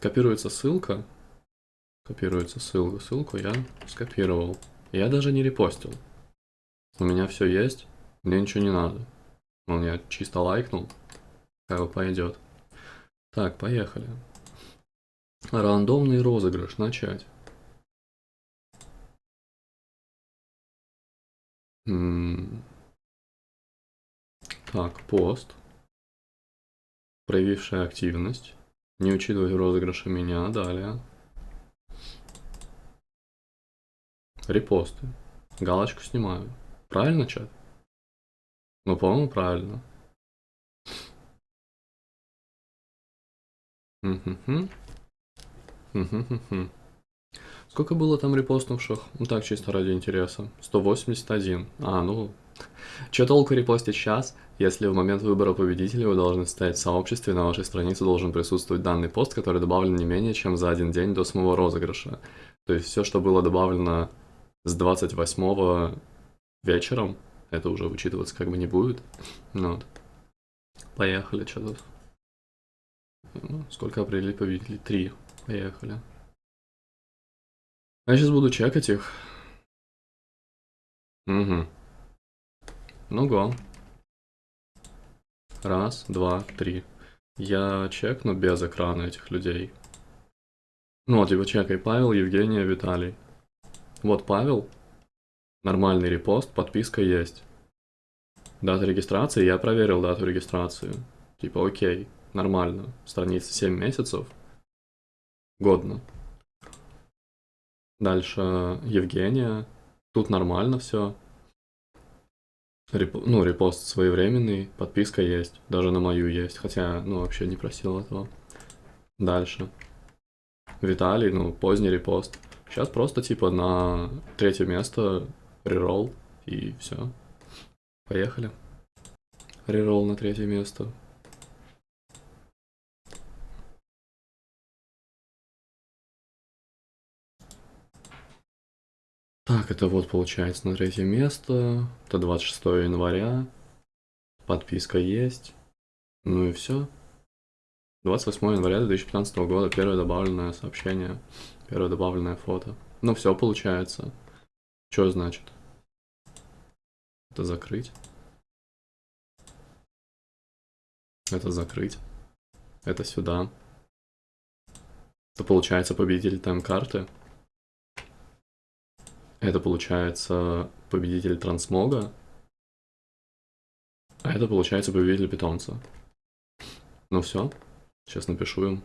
Копируется ссылка. Копируется ссылка. Ссылку я скопировал. Я даже не репостил. У меня все есть, мне ничего не надо. Он я чисто лайкнул, как бы пойдет. Так, поехали. Рандомный розыгрыш. Начать. М так, пост. Проявившая активность. Не учитывать в розыгрыше меня. Далее. Репосты. Галочку снимаю. Правильно, чат? Ну, по-моему, правильно. Сколько было там репостнувших? Ну так, чисто ради интереса. 181. А, ну... Че толку репостить сейчас, если в момент выбора победителя вы должны стоять в сообществе, на вашей странице должен присутствовать данный пост, который добавлен не менее чем за один день до самого розыгрыша. То есть все, что было добавлено с 28 вечером, это уже учитываться как бы не будет. Ну, вот. Поехали, что тут. Ну, сколько определить победителей? Три. Поехали. Я сейчас буду чекать их. Угу. Ну го. Раз, два, три. Я чекну без экрана этих людей. Ну его чекай. Павел, Евгения, Виталий. Вот Павел. Нормальный репост, подписка есть. Дата регистрации, я проверил дату регистрации. Типа, окей, нормально. Страница 7 месяцев. Годно. Дальше Евгения. Тут нормально все. Реп... Ну, репост своевременный, подписка есть. Даже на мою есть. Хотя, ну, вообще не просил этого. Дальше. Виталий, ну, поздний репост. Сейчас просто, типа, на третье место реролл и все. Поехали. Реролл на третье место. Так, это вот получается на третье место. Это 26 января. Подписка есть. Ну и все. 28 января 2015 года. Первое добавленное сообщение. Первое добавленное фото. Ну все получается. Что значит? Это закрыть. Это закрыть. Это сюда. Это получается победитель тайм-карты. Это получается победитель трансмога. А это получается победитель питомца. Ну все. Сейчас напишу им.